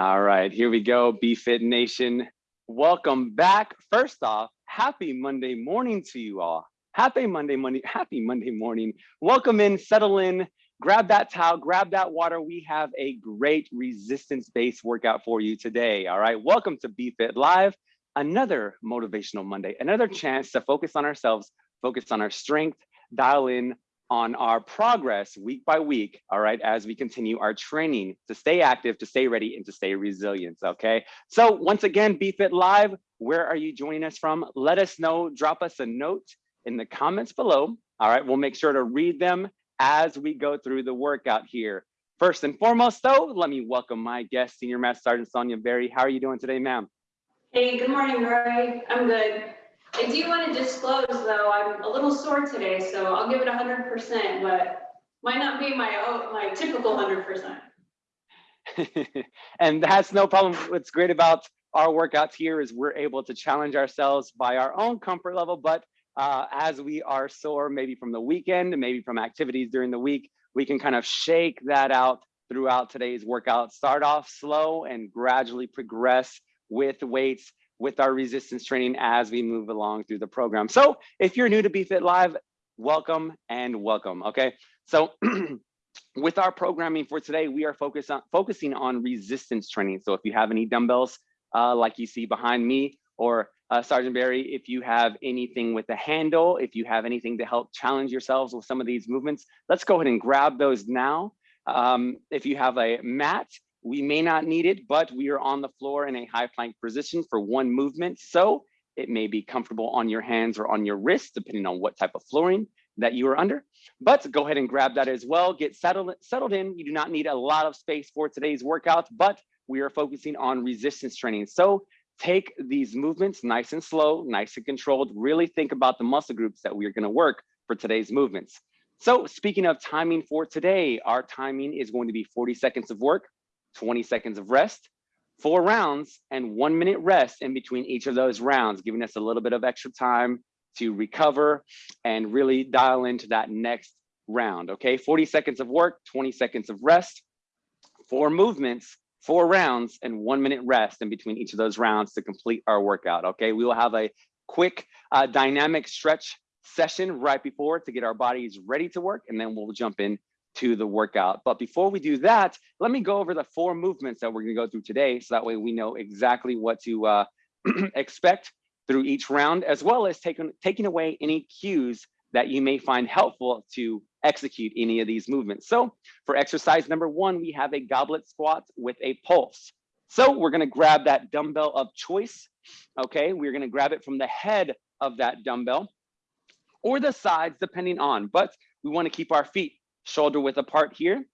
All right, here we go, BFit Nation. Welcome back. First off, happy Monday morning to you all. Happy Monday, Monday, happy Monday morning. Welcome in, settle in, grab that towel, grab that water. We have a great resistance-based workout for you today. All right, welcome to BFit Live, another motivational Monday, another chance to focus on ourselves, focus on our strength, dial in on our progress week by week, all right, as we continue our training to stay active, to stay ready, and to stay resilient, okay? So once again, BFit Live, where are you joining us from? Let us know, drop us a note in the comments below, all right? We'll make sure to read them as we go through the workout here. First and foremost though, let me welcome my guest, Senior Master Sergeant Sonia Berry. How are you doing today, ma'am? Hey, good morning, Roy. I'm good. I do want to disclose though, I'm a little sore today, so I'll give it hundred percent, but might not be my, my typical hundred percent. and that's no problem. What's great about our workouts here is we're able to challenge ourselves by our own comfort level, but uh, as we are sore, maybe from the weekend, maybe from activities during the week, we can kind of shake that out throughout today's workout. Start off slow and gradually progress with weights, with our resistance training as we move along through the program. So if you're new to BFit Live, welcome and welcome, okay? So with our programming for today, we are focused on, focusing on resistance training. So if you have any dumbbells uh, like you see behind me, or uh, Sergeant Barry, if you have anything with a handle, if you have anything to help challenge yourselves with some of these movements, let's go ahead and grab those now. Um, if you have a mat, we may not need it, but we are on the floor in a high plank position for one movement. So it may be comfortable on your hands or on your wrists, depending on what type of flooring that you are under. But go ahead and grab that as well. Get settled, settled in. You do not need a lot of space for today's workout, but we are focusing on resistance training. So take these movements nice and slow, nice and controlled. Really think about the muscle groups that we're gonna work for today's movements. So speaking of timing for today, our timing is going to be 40 seconds of work, 20 seconds of rest, four rounds, and one minute rest in between each of those rounds, giving us a little bit of extra time to recover and really dial into that next round, okay? 40 seconds of work, 20 seconds of rest, four movements, four rounds and one minute rest in between each of those rounds to complete our workout, okay? We will have a quick uh, dynamic stretch session right before to get our bodies ready to work, and then we'll jump in to the workout. But before we do that, let me go over the four movements that we're gonna go through today, so that way we know exactly what to uh, expect through each round, as well as taking, taking away any cues that you may find helpful to execute any of these movements. So for exercise number one, we have a goblet squat with a pulse. So we're gonna grab that dumbbell of choice, okay? We're gonna grab it from the head of that dumbbell or the sides, depending on, but we wanna keep our feet shoulder width apart here,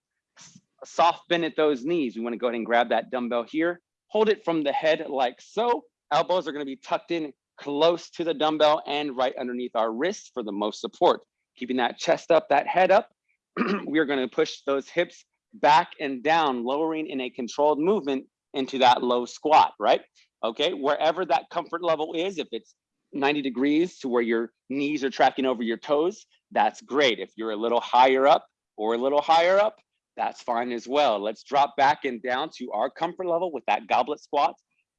soft bend at those knees. We wanna go ahead and grab that dumbbell here, hold it from the head like so. Elbows are gonna be tucked in close to the dumbbell and right underneath our wrists for the most support. Keeping that chest up, that head up, we are gonna push those hips back and down, lowering in a controlled movement into that low squat, right? Okay, wherever that comfort level is, if it's 90 degrees to where your knees are tracking over your toes, that's great. If you're a little higher up or a little higher up, that's fine as well. Let's drop back and down to our comfort level with that goblet squat.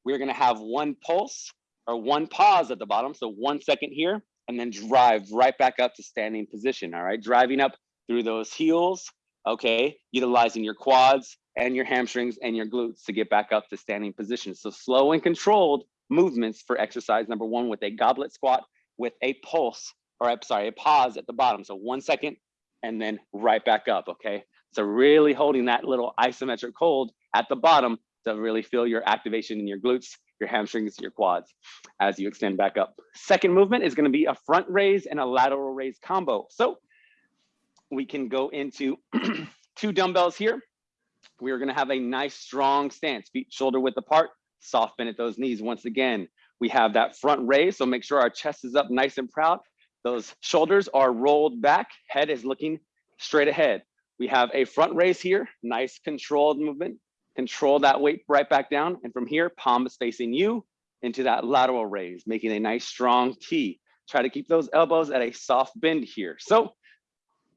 We're gonna have one pulse or one pause at the bottom. So one second here and then drive right back up to standing position. All right, driving up through those heels. Okay, utilizing your quads and your hamstrings and your glutes to get back up to standing position. So slow and controlled movements for exercise number one with a goblet squat with a pulse, or I'm sorry, a pause at the bottom. So one second and then right back up, okay? So really holding that little isometric hold at the bottom to really feel your activation in your glutes, your hamstrings, your quads as you extend back up. Second movement is gonna be a front raise and a lateral raise combo. So we can go into two dumbbells here. We are gonna have a nice strong stance, feet shoulder width apart, soft bend at those knees. Once again, we have that front raise, so make sure our chest is up nice and proud. Those shoulders are rolled back, head is looking straight ahead. We have a front raise here, nice controlled movement. Control that weight right back down. And from here, palm is facing you into that lateral raise, making a nice strong T. Try to keep those elbows at a soft bend here. So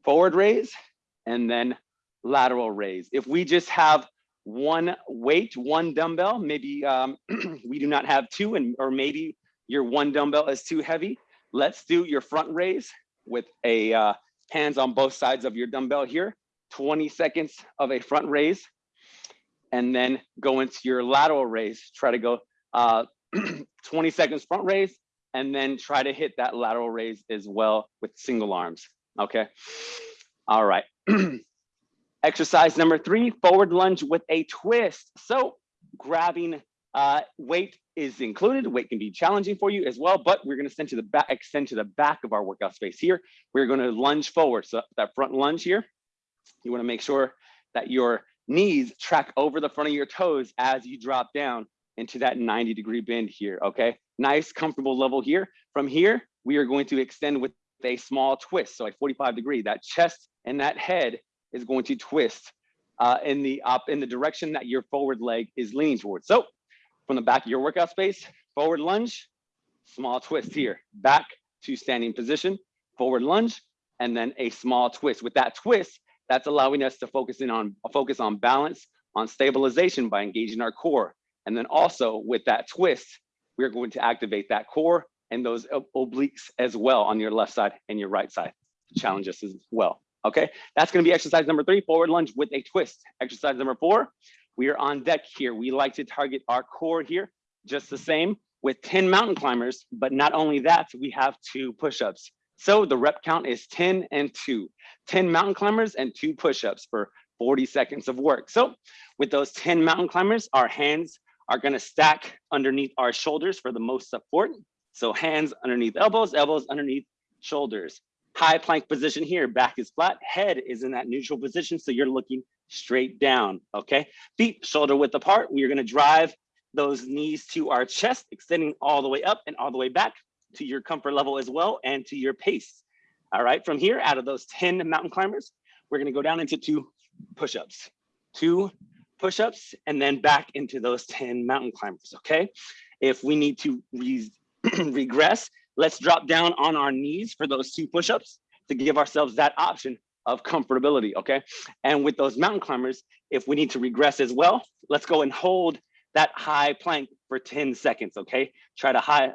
forward raise and then lateral raise. If we just have one weight, one dumbbell. Maybe um, we do not have two and or maybe your one dumbbell is too heavy. Let's do your front raise with a uh, hands on both sides of your dumbbell here. 20 seconds of a front raise and then go into your lateral raise. Try to go uh, 20 seconds front raise and then try to hit that lateral raise as well with single arms. Okay. All right. Exercise number three, forward lunge with a twist. So grabbing uh, weight is included. Weight can be challenging for you as well, but we're going to extend to the back, extend to the back of our workout space here. We're going to lunge forward. So that front lunge here, you want to make sure that your knees track over the front of your toes as you drop down into that 90 degree bend here. Okay, nice, comfortable level here. From here, we are going to extend with a small twist. So a 45 degree, that chest and that head is going to twist uh, in the up in the direction that your forward leg is leaning towards. So from the back of your workout space, forward lunge, small twist here, back to standing position, forward lunge, and then a small twist. With that twist, that's allowing us to focus in on focus on balance, on stabilization by engaging our core. And then also with that twist, we're going to activate that core and those obliques as well on your left side and your right side. Challenge us as well. Okay, that's gonna be exercise number three, forward lunge with a twist. Exercise number four, we are on deck here. We like to target our core here, just the same with 10 mountain climbers, but not only that, we have two push-ups. So the rep count is 10 and two, 10 mountain climbers and two push-ups for 40 seconds of work. So with those 10 mountain climbers, our hands are gonna stack underneath our shoulders for the most support. So hands underneath elbows, elbows underneath shoulders. High plank position here, back is flat, head is in that neutral position, so you're looking straight down, okay? Feet shoulder width apart, we are gonna drive those knees to our chest, extending all the way up and all the way back to your comfort level as well and to your pace. All right, from here, out of those 10 mountain climbers, we're gonna go down into two push-ups. Two push-ups and then back into those 10 mountain climbers, okay? If we need to re regress, let's drop down on our knees for those two push-ups to give ourselves that option of comfortability, okay? And with those mountain climbers, if we need to regress as well, let's go and hold that high plank for 10 seconds, okay? Try to high,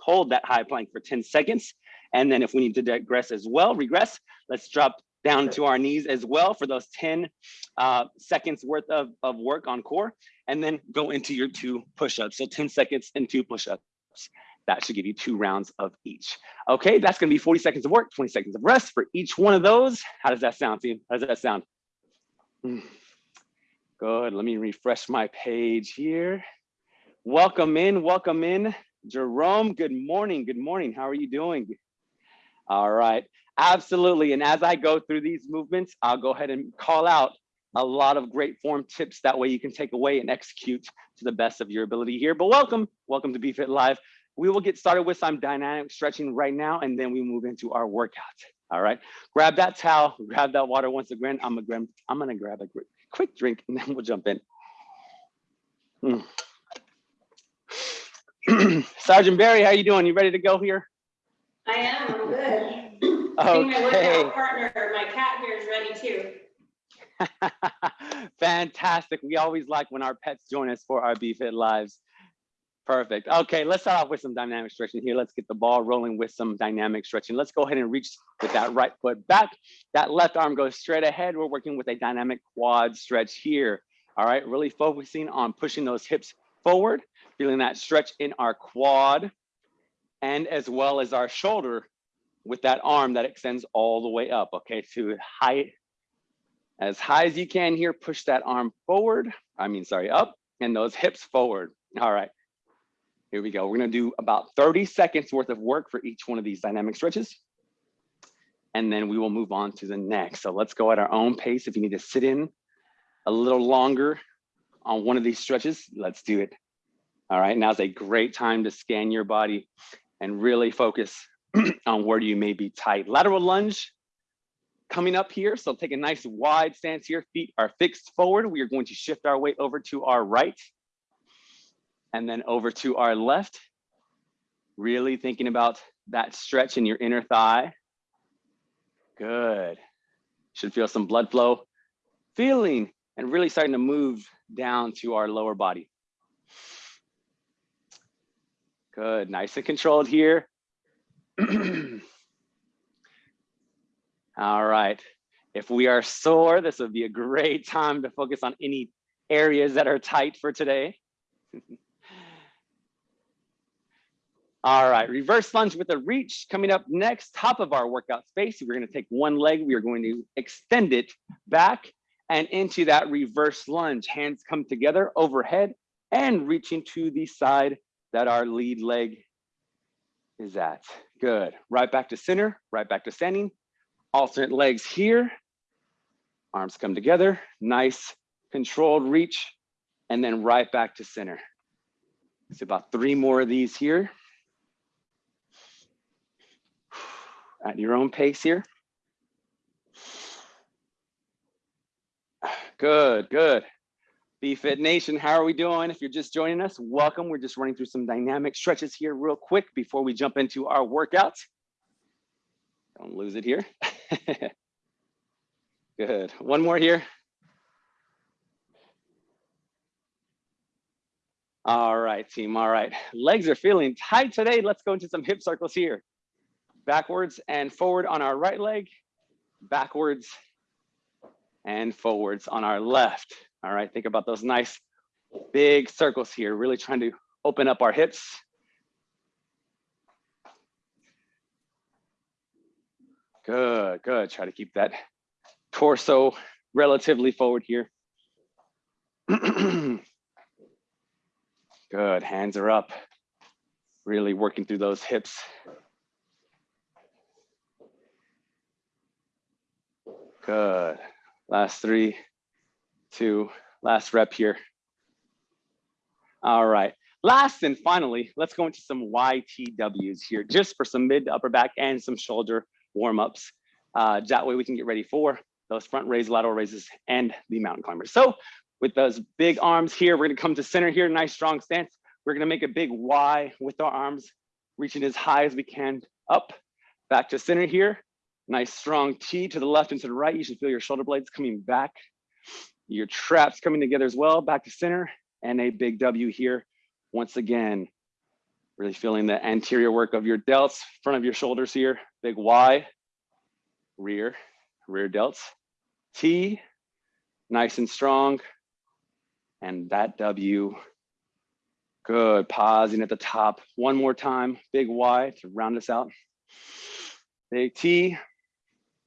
hold that high plank for 10 seconds. And then if we need to digress as well, regress, let's drop down to our knees as well for those 10 uh, seconds worth of, of work on core, and then go into your two push-ups. So 10 seconds and two push-ups. That should give you two rounds of each. Okay, that's gonna be 40 seconds of work, 20 seconds of rest for each one of those. How does that sound, team? How does that sound? Hmm. Good, let me refresh my page here. Welcome in, welcome in. Jerome, good morning, good morning. How are you doing? All right, absolutely. And as I go through these movements, I'll go ahead and call out a lot of great form tips. That way you can take away and execute to the best of your ability here. But welcome, welcome to BFit Live. We will get started with some dynamic stretching right now, and then we move into our workout. All right, grab that towel, grab that water once again. I'm gonna, I'm gonna grab a quick drink and then we'll jump in. Mm. Sergeant Barry, how you doing? You ready to go here? I am, I'm good. Okay. I think my workout partner, my cat here is ready too. Fantastic. We always like when our pets join us for our BFit lives. Perfect. Okay, let's start off with some dynamic stretching here. Let's get the ball rolling with some dynamic stretching. Let's go ahead and reach with that right foot back. That left arm goes straight ahead. We're working with a dynamic quad stretch here. All right, really focusing on pushing those hips forward, feeling that stretch in our quad and as well as our shoulder with that arm that extends all the way up. Okay, to high, as high as you can here, push that arm forward. I mean, sorry, up and those hips forward. All right. Here we go. We're gonna do about 30 seconds worth of work for each one of these dynamic stretches. And then we will move on to the next. So let's go at our own pace. If you need to sit in a little longer on one of these stretches, let's do it. All right, now's a great time to scan your body and really focus on where you may be tight. Lateral lunge coming up here. So take a nice wide stance here. Feet are fixed forward. We are going to shift our weight over to our right and then over to our left. Really thinking about that stretch in your inner thigh. Good. Should feel some blood flow. Feeling and really starting to move down to our lower body. Good, nice and controlled here. All right, if we are sore, this would be a great time to focus on any areas that are tight for today. All right, reverse lunge with a reach coming up next, top of our workout space. We're gonna take one leg, we are going to extend it back and into that reverse lunge. Hands come together overhead and reaching to the side that our lead leg is at. Good, right back to center, right back to standing. Alternate legs here. Arms come together, nice controlled reach, and then right back to center. It's about three more of these here. At your own pace here. Good, good. BFit Nation, how are we doing? If you're just joining us, welcome. We're just running through some dynamic stretches here real quick before we jump into our workouts. Don't lose it here. Good. One more here. All right, team. All right. Legs are feeling tight today. Let's go into some hip circles here. Backwards and forward on our right leg, backwards and forwards on our left. All right, think about those nice big circles here, really trying to open up our hips. Good, good. Try to keep that torso relatively forward here. good, hands are up. Really working through those hips. Good. Last three, two, last rep here. All right. Last and finally, let's go into some YTWs here, just for some mid to upper back and some shoulder warm-ups. Uh, that way we can get ready for those front raise, lateral raises, and the mountain climbers. So with those big arms here, we're gonna come to center here, nice strong stance. We're gonna make a big Y with our arms, reaching as high as we can up, back to center here. Nice strong T to the left and to the right. You should feel your shoulder blades coming back. Your traps coming together as well, back to center, and a big W here. Once again, really feeling the anterior work of your delts, front of your shoulders here, big Y, rear, rear delts, T, nice and strong, and that W, good, pausing at the top. One more time, big Y to round us out. Big T,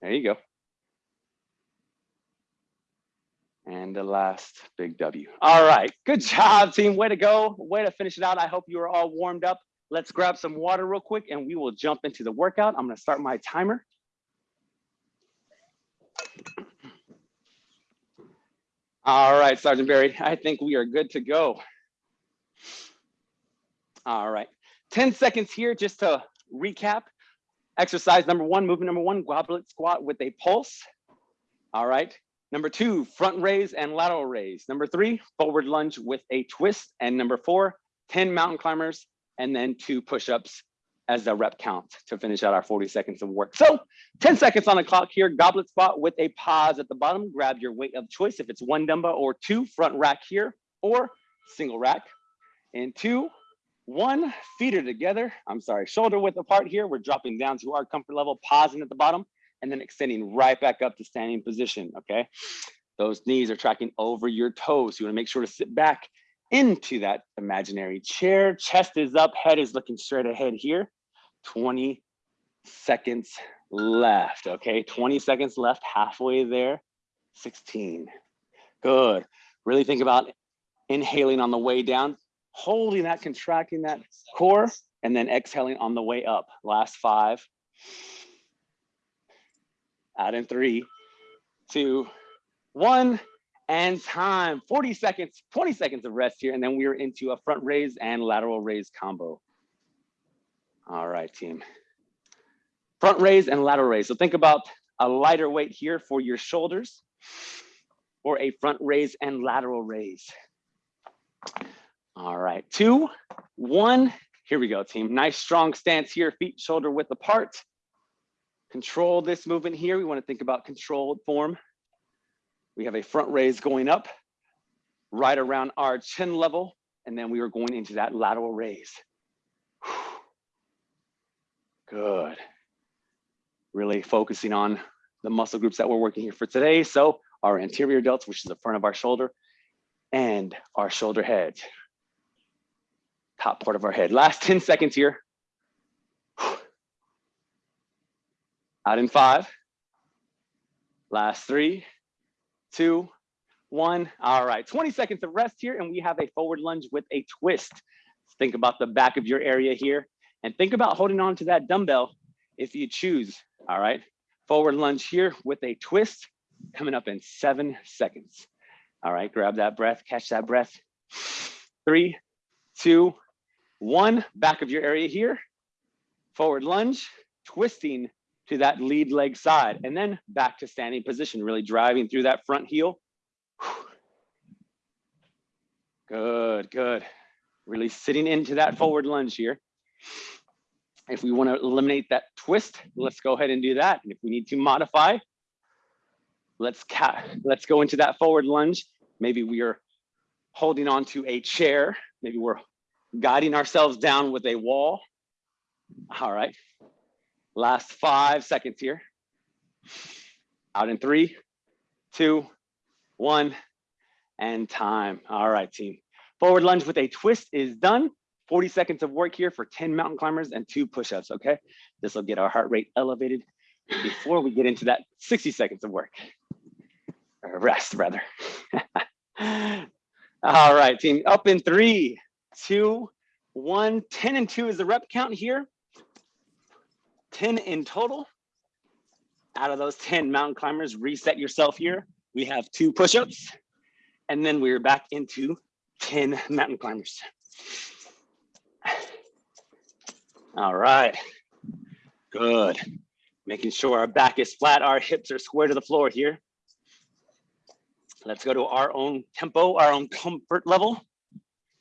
there you go. And the last big W. All right, good job team, way to go, way to finish it out. I hope you are all warmed up. Let's grab some water real quick and we will jump into the workout. I'm gonna start my timer. All right, Sergeant Barry, I think we are good to go. All right, 10 seconds here just to recap. Exercise number one, movement number one, goblet squat with a pulse. All right, number two, front raise and lateral raise. Number three, forward lunge with a twist. And number four, 10 mountain climbers and then two push-ups as a rep count to finish out our 40 seconds of work. So 10 seconds on the clock here, goblet squat with a pause at the bottom. Grab your weight of choice if it's one dumbbell or two, front rack here, or single rack. And two, one, feet are together. I'm sorry, shoulder width apart here. We're dropping down to our comfort level, pausing at the bottom, and then extending right back up to standing position, okay? Those knees are tracking over your toes. You wanna make sure to sit back into that imaginary chair. Chest is up, head is looking straight ahead here. 20 seconds left, okay? 20 seconds left, halfway there, 16. Good. Really think about inhaling on the way down, holding that, contracting that core, and then exhaling on the way up. Last five. Add in three, two, one, and time. 40 seconds, 20 seconds of rest here, and then we're into a front raise and lateral raise combo. All right, team. Front raise and lateral raise. So think about a lighter weight here for your shoulders or a front raise and lateral raise. All right, two, one, here we go, team. Nice strong stance here, feet shoulder width apart. Control this movement here. We wanna think about controlled form. We have a front raise going up right around our chin level. And then we are going into that lateral raise. Good. Really focusing on the muscle groups that we're working here for today. So our anterior delts, which is the front of our shoulder, and our shoulder head. Top part of our head. Last 10 seconds here. Out in five. Last three, two, one. All right, 20 seconds of rest here, and we have a forward lunge with a twist. Think about the back of your area here, and think about holding on to that dumbbell if you choose. All right, forward lunge here with a twist coming up in seven seconds. All right, grab that breath, catch that breath. Three, two, one. Back of your area here. Forward lunge, twisting to that lead leg side, and then back to standing position, really driving through that front heel. Good, good. Really sitting into that forward lunge here. If we want to eliminate that twist, let's go ahead and do that. And if we need to modify, let's let's go into that forward lunge. Maybe we are holding on to a chair. Maybe we're guiding ourselves down with a wall. All right. Last five seconds here. Out in three, two, one, and time. All right, team. Forward lunge with a twist is done. 40 seconds of work here for 10 mountain climbers and two push-ups, okay? This will get our heart rate elevated before we get into that 60 seconds of work. Or rest, rather. All right, team. Up in three, two, one. 10 and two is the rep count here. 10 in total. Out of those 10 mountain climbers, reset yourself here. We have two push-ups, and then we're back into 10 mountain climbers. All right, good. Making sure our back is flat, our hips are square to the floor here. Let's go to our own tempo, our own comfort level.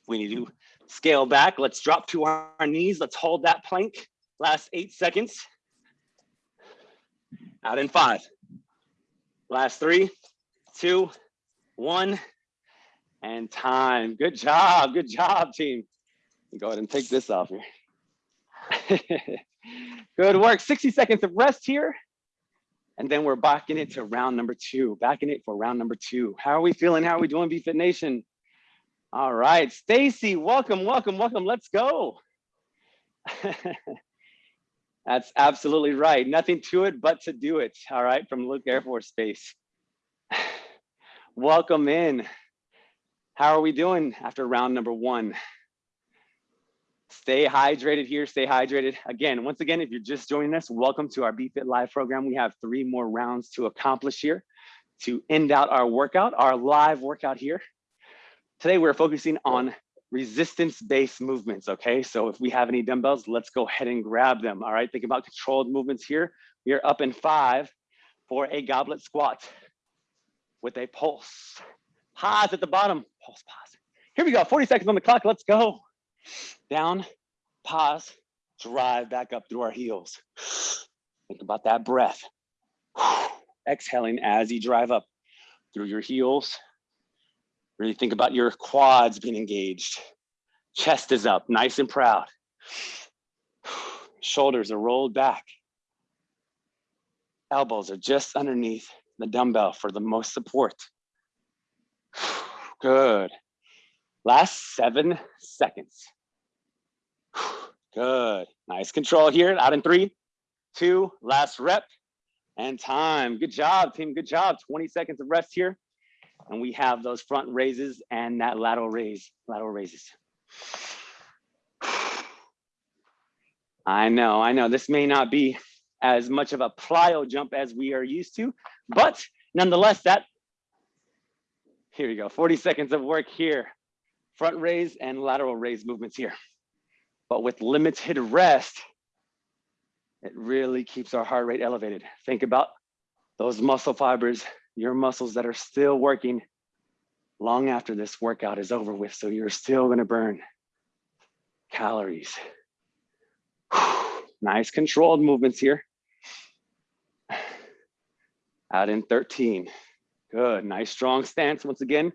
We need to scale back. Let's drop to our knees. Let's hold that plank. Last eight seconds. Out in five. Last three, two, one, and time. Good job. Good job, team. Go ahead and take this off here. Good work. 60 seconds of rest here. And then we're backing it to round number two, backing it for round number two. How are we feeling? How are we doing, BFit Nation? All right, Stacy, welcome, welcome, welcome. Let's go. That's absolutely right. Nothing to it but to do it. All right, from Luke Air Force Base. Welcome in. How are we doing after round number one? Stay hydrated here, stay hydrated. Again, once again, if you're just joining us, welcome to our BFit Live program. We have three more rounds to accomplish here to end out our workout, our live workout here. Today, we're focusing on resistance-based movements, okay? So if we have any dumbbells, let's go ahead and grab them, all right? Think about controlled movements here. We are up in five for a goblet squat with a pulse. Pause at the bottom, pulse, pause. Here we go, 40 seconds on the clock, let's go. Down, pause, drive back up through our heels. Think about that breath. Exhaling as you drive up through your heels, Really think about your quads being engaged. Chest is up, nice and proud. Shoulders are rolled back. Elbows are just underneath the dumbbell for the most support. Good. Last seven seconds. Good. Nice control here. Out in three, two, last rep, and time. Good job, team. Good job. 20 seconds of rest here and we have those front raises and that lateral raise, lateral raises. I know, I know this may not be as much of a plyo jump as we are used to, but nonetheless, that, here we go, 40 seconds of work here. Front raise and lateral raise movements here. But with limited rest, it really keeps our heart rate elevated. Think about those muscle fibers your muscles that are still working long after this workout is over with. So you're still gonna burn calories. nice controlled movements here. Out in 13, Good, nice strong stance. Once again,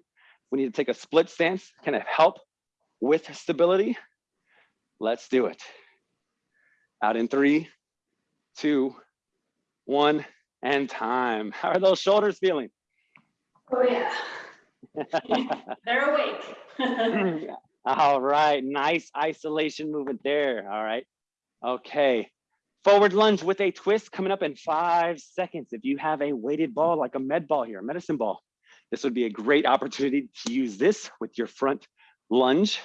we need to take a split stance, kind of help with stability. Let's do it. Out in three, two, one, and time. How are those shoulders feeling? Oh, yeah. They're awake. All right, nice isolation movement there. All right. Okay. Forward lunge with a twist coming up in five seconds. If you have a weighted ball like a med ball here, a medicine ball, this would be a great opportunity to use this with your front lunge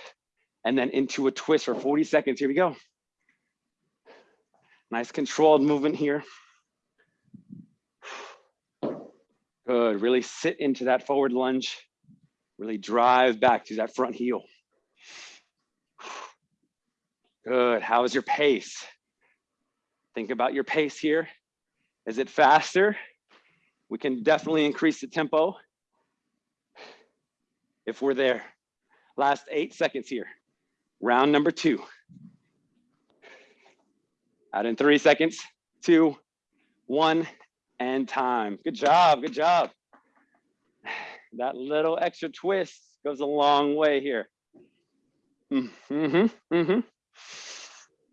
and then into a twist for 40 seconds. Here we go. Nice controlled movement here. Good, really sit into that forward lunge. Really drive back to that front heel. Good, how is your pace? Think about your pace here. Is it faster? We can definitely increase the tempo if we're there. Last eight seconds here. Round number two. Out in three seconds, two, one, and time. Good job, good job. That little extra twist goes a long way here. Mm-hmm, mm-hmm.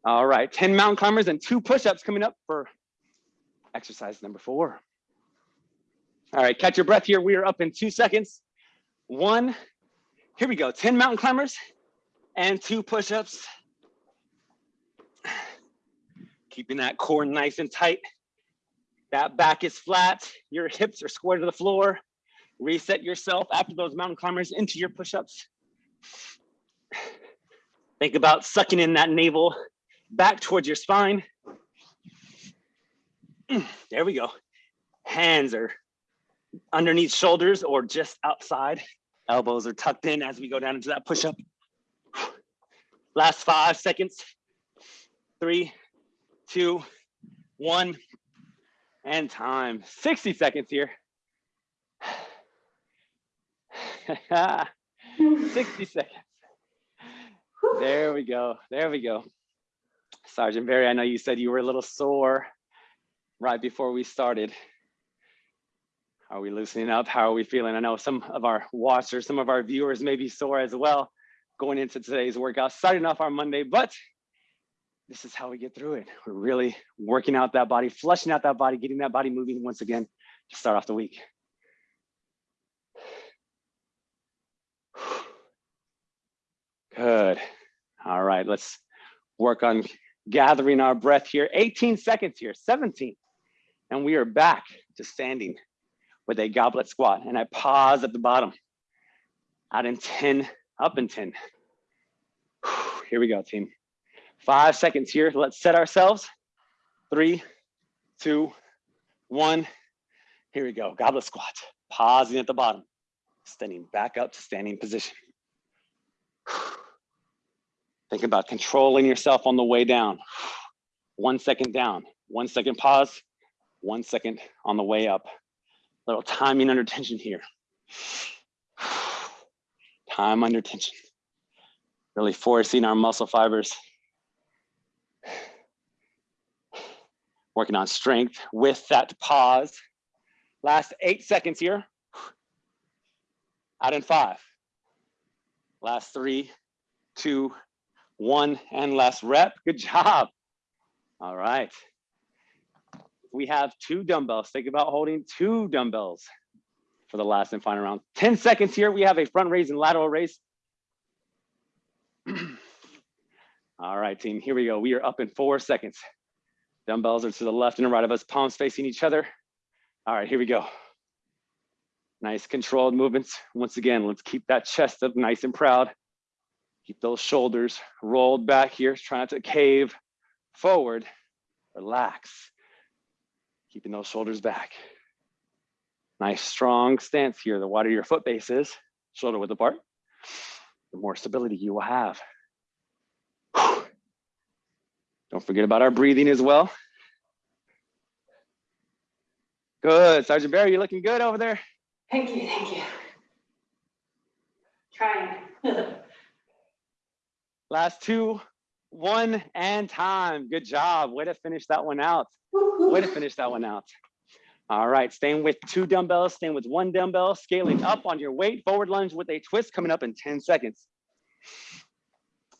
All right, 10 mountain climbers and two push-ups coming up for exercise number four. All right, catch your breath here. We are up in two seconds. One, here we go, 10 mountain climbers and two push-ups. Keeping that core nice and tight. That back is flat, your hips are square to the floor. Reset yourself after those mountain climbers into your push-ups. Think about sucking in that navel back towards your spine. There we go. Hands are underneath shoulders or just outside. Elbows are tucked in as we go down into that push-up. Last five seconds. Three, two, one, and time. 60 seconds here. 60 seconds. There we go. There we go. Sergeant Barry, I know you said you were a little sore right before we started. Are we loosening up? How are we feeling? I know some of our watchers, some of our viewers may be sore as well going into today's workout, starting off our Monday, but this is how we get through it. We're really working out that body, flushing out that body, getting that body moving once again to start off the week. Good. All right, let's work on gathering our breath here. 18 seconds here, 17. And we are back to standing with a goblet squat. And I pause at the bottom. Out in 10, up in 10. Here we go, team. Five seconds here. Let's set ourselves. Three, two, one. Here we go. Goblet squat. Pausing at the bottom. Standing back up to standing position. Think about controlling yourself on the way down. One second down, one second pause, one second on the way up. Little timing under tension here. Time under tension. Really forcing our muscle fibers. Working on strength with that pause. Last eight seconds here. Out in five. Last three, two, one and last rep. Good job. All right. We have two dumbbells. Think about holding two dumbbells for the last and final round. 10 seconds here. We have a front raise and lateral raise. All right, team, here we go. We are up in four seconds. Dumbbells are to the left and right of us, palms facing each other. All right, here we go. Nice controlled movements. Once again, let's keep that chest up nice and proud. Keep those shoulders rolled back here. Try not to cave forward. Relax. Keeping those shoulders back. Nice strong stance here. The wider your foot base is, shoulder width apart, the more stability you will have. Don't forget about our breathing as well. Good, Sergeant Barry, you're looking good over there. Thank you, thank you. Trying. Last two, one, and time. Good job. Way to finish that one out. Way to finish that one out. All right, staying with two dumbbells, staying with one dumbbell, scaling up on your weight, forward lunge with a twist coming up in 10 seconds.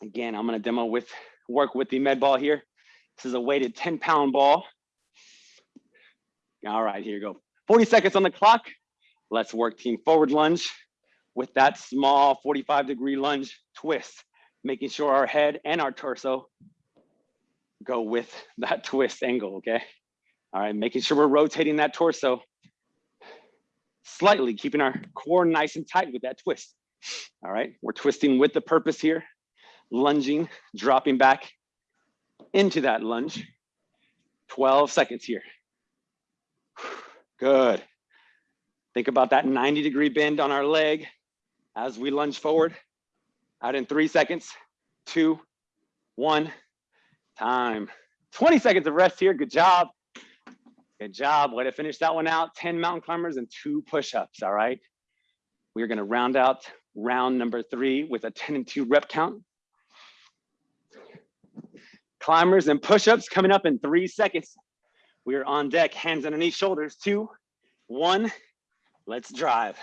Again, I'm gonna demo with, work with the med ball here. This is a weighted 10 pound ball. All right, here you go. 40 seconds on the clock. Let's work team forward lunge with that small 45 degree lunge twist, making sure our head and our torso go with that twist angle, okay? All right, making sure we're rotating that torso slightly, keeping our core nice and tight with that twist. All right, we're twisting with the purpose here, lunging, dropping back into that lunge. 12 seconds here. Good. Think about that 90 degree bend on our leg as we lunge forward. Out in three seconds, two, one, time. 20 seconds of rest here, good job. Good job, way to finish that one out. 10 mountain climbers and two push-ups, all right? We're gonna round out round number three with a 10 and two rep count. Climbers and push-ups coming up in three seconds. We are on deck, hands underneath shoulders, two, one, let's drive.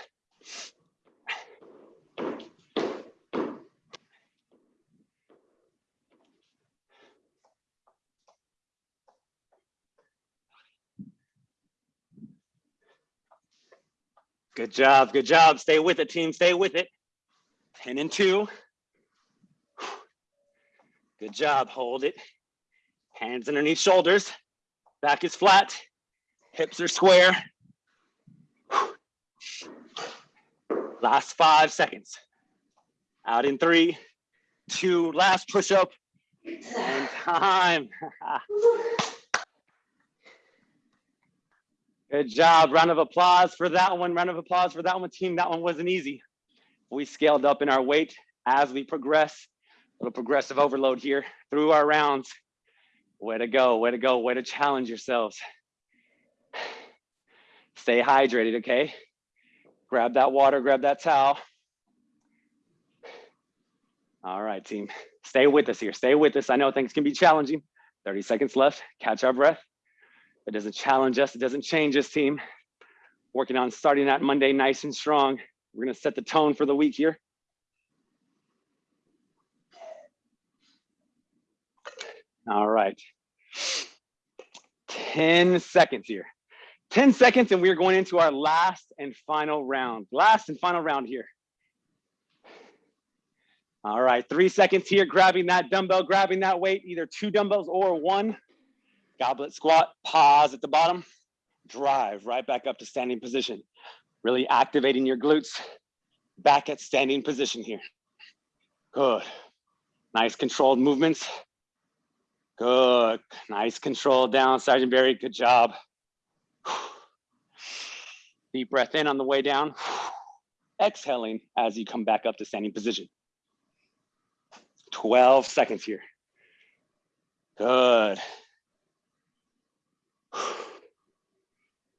Good job, good job. Stay with it, team, stay with it. 10 and two. Good job, hold it. Hands underneath shoulders. Back is flat, hips are square. Last five seconds. Out in three, two, last push up, and time. Good job. Round of applause for that one. Round of applause for that one, team. That one wasn't easy. We scaled up in our weight as we progress. A little progressive overload here through our rounds. Way to go, way to go, way to challenge yourselves. Stay hydrated, okay? Grab that water, grab that towel. All right, team. Stay with us here. Stay with us. I know things can be challenging. 30 seconds left. Catch our breath. It doesn't challenge us. It doesn't change us, team. Working on starting that Monday nice and strong. We're going to set the tone for the week here. All right. 10 seconds here. 10 seconds and we're going into our last and final round. Last and final round here. All right, three seconds here, grabbing that dumbbell, grabbing that weight, either two dumbbells or one. Goblet squat, pause at the bottom, drive right back up to standing position. Really activating your glutes back at standing position here. Good. Nice controlled movements. Good. Nice control down, Sergeant Barry. Good job. Deep breath in on the way down. Exhaling as you come back up to standing position. 12 seconds here. Good.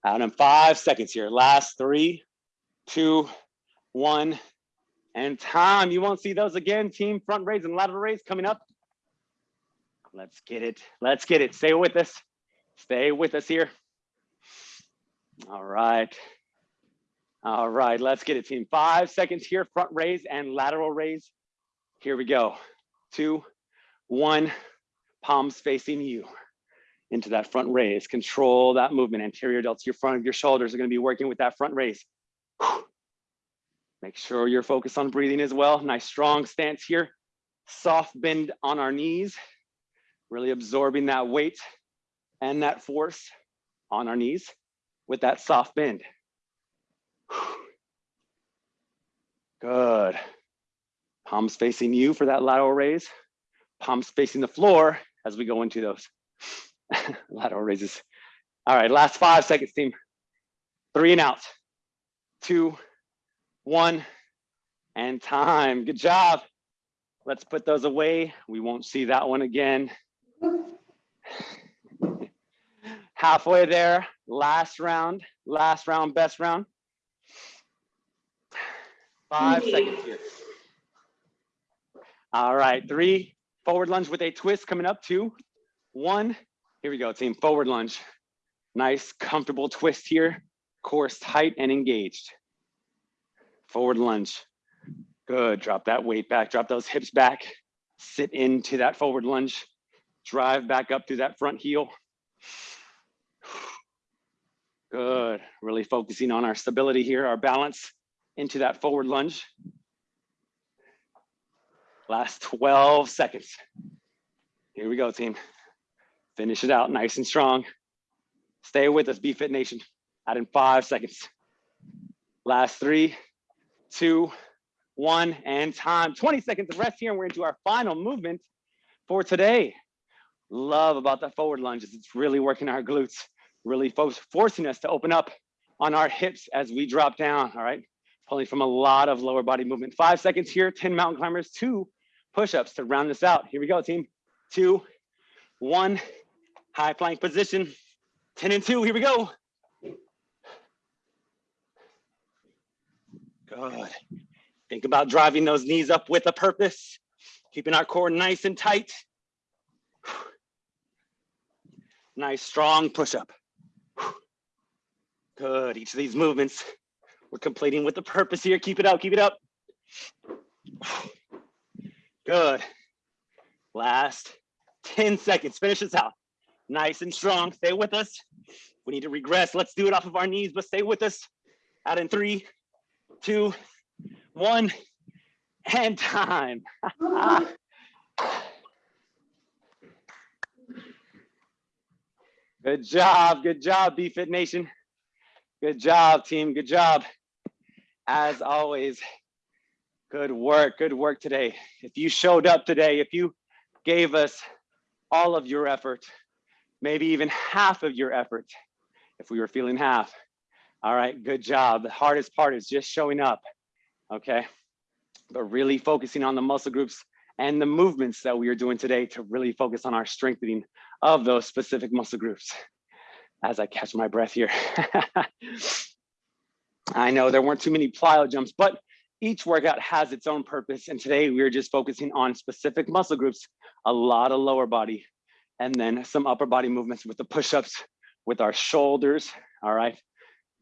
Out in five seconds here. Last three, two, one, and time. You won't see those again. Team front raise and lateral raise coming up. Let's get it. Let's get it. Stay with us. Stay with us here. All right. All right, let's get it, team. Five seconds here, front raise and lateral raise. Here we go. Two, one, palms facing you into that front raise. Control that movement. Anterior delts, your front of your shoulders are gonna be working with that front raise. Make sure you're focused on breathing as well. Nice strong stance here. Soft bend on our knees. Really absorbing that weight and that force on our knees with that soft bend. Good. Palms facing you for that lateral raise. Palms facing the floor as we go into those lateral raises. All right, last five seconds, team. Three and out. Two, one, and time. Good job. Let's put those away. We won't see that one again. Halfway there, last round, last round, best round. Five seconds here. All right, three, forward lunge with a twist coming up, two, one. Here we go, team, forward lunge. Nice, comfortable twist here. Core tight and engaged. Forward lunge. Good, drop that weight back, drop those hips back. Sit into that forward lunge. Drive back up through that front heel. Good, really focusing on our stability here, our balance into that forward lunge. Last 12 seconds. Here we go, team. Finish it out nice and strong. Stay with us, BFit Nation. Add in five seconds. Last three, two, one, and time. 20 seconds of rest here, and we're into our final movement for today. Love about the forward lunges. It's really working our glutes, really fo forcing us to open up on our hips as we drop down, all right? Pulling from a lot of lower body movement. Five seconds here, 10 mountain climbers, two push-ups to round this out. Here we go, team. Two, one, high plank position. 10 and two, here we go. Good. Think about driving those knees up with a purpose, keeping our core nice and tight. Nice, strong push-up. Good, each of these movements, we're completing with a purpose here. Keep it up, keep it up. Good. Last 10 seconds, finish this out. Nice and strong, stay with us. We need to regress, let's do it off of our knees, but stay with us. Out in three, two, one, and time. good job, good job, BFit Nation. Good job, team, good job. As always, good work, good work today. If you showed up today, if you gave us all of your effort, maybe even half of your effort, if we were feeling half, all right, good job. The hardest part is just showing up, okay? But really focusing on the muscle groups and the movements that we are doing today to really focus on our strengthening of those specific muscle groups. As I catch my breath here. I know there weren't too many plyo jumps, but each workout has its own purpose. And today we are just focusing on specific muscle groups, a lot of lower body, and then some upper body movements with the push-ups, with our shoulders, all right?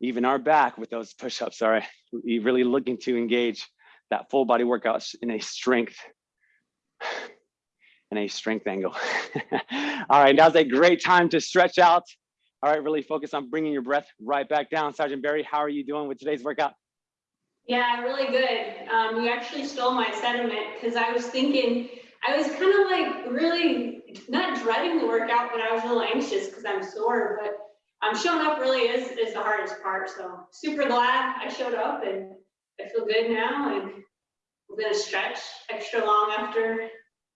even our back with those push-ups, all right? We're really looking to engage that full body workout in a strength, in a strength angle. all right, now's a great time to stretch out. All right, really focus on bringing your breath right back down. Sergeant Barry, how are you doing with today's workout? Yeah, really good. Um, you actually stole my sentiment because I was thinking, I was kind of like really not dreading the workout, but I was a little anxious because I'm sore. But um, showing up really is, is the hardest part. So super glad I showed up and I feel good now. And we're gonna stretch extra long after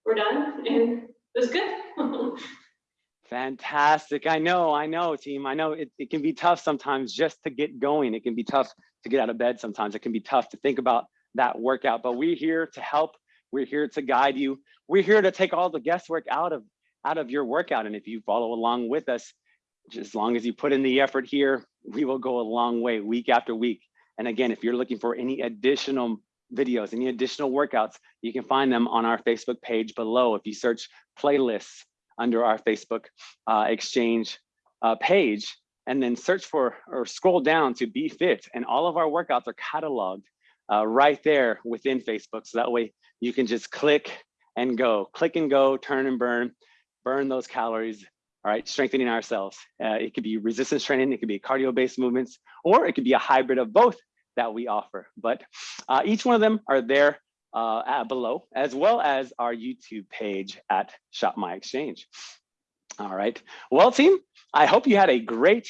we're done and it was good. Fantastic. I know, I know, team. I know it, it can be tough sometimes just to get going. It can be tough to get out of bed sometimes. It can be tough to think about that workout, but we're here to help. We're here to guide you. We're here to take all the guesswork out of out of your workout. And if you follow along with us, as long as you put in the effort here, we will go a long way week after week. And again, if you're looking for any additional videos, any additional workouts, you can find them on our Facebook page below. If you search playlists under our Facebook uh, exchange uh, page, and then search for or scroll down to BFit, and all of our workouts are cataloged uh, right there within Facebook. So that way you can just click and go, click and go, turn and burn, burn those calories, all right, strengthening ourselves. Uh, it could be resistance training, it could be cardio-based movements, or it could be a hybrid of both that we offer. But uh, each one of them are there uh, below, as well as our YouTube page at Shop My Exchange. All right, well team, I hope you had a great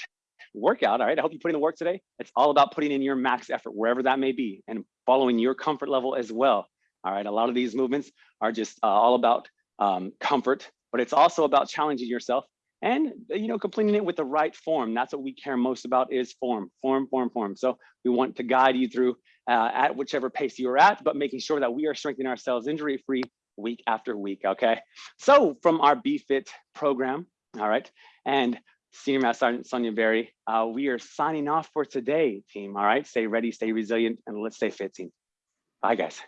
workout. All right, I hope you put in the work today. It's all about putting in your max effort, wherever that may be, and following your comfort level as well. All right, a lot of these movements are just uh, all about um, comfort, but it's also about challenging yourself and you know completing it with the right form. That's what we care most about is form form form form. So we want to guide you through uh, at whichever pace you're at but making sure that we are strengthening ourselves injury free week after week okay? So from our BFit program all right and senior master sergeant sonia berry uh, we are signing off for today team all right? Stay ready stay resilient and let's stay fit team. Bye guys